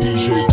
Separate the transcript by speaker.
Speaker 1: DJ